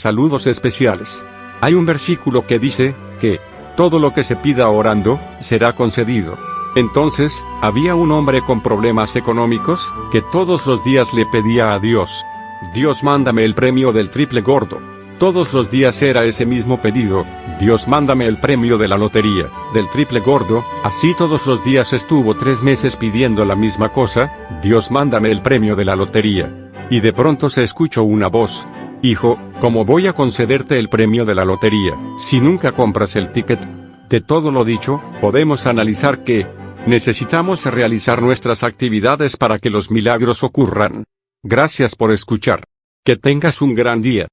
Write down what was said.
Saludos especiales. Hay un versículo que dice, que, todo lo que se pida orando, será concedido. Entonces, había un hombre con problemas económicos, que todos los días le pedía a Dios, Dios mándame el premio del triple gordo. Todos los días era ese mismo pedido, Dios mándame el premio de la lotería, del triple gordo, así todos los días estuvo tres meses pidiendo la misma cosa, Dios mándame el premio de la lotería. Y de pronto se escuchó una voz, Hijo, ¿cómo voy a concederte el premio de la lotería, si nunca compras el ticket? De todo lo dicho, podemos analizar que, necesitamos realizar nuestras actividades para que los milagros ocurran. Gracias por escuchar. Que tengas un gran día.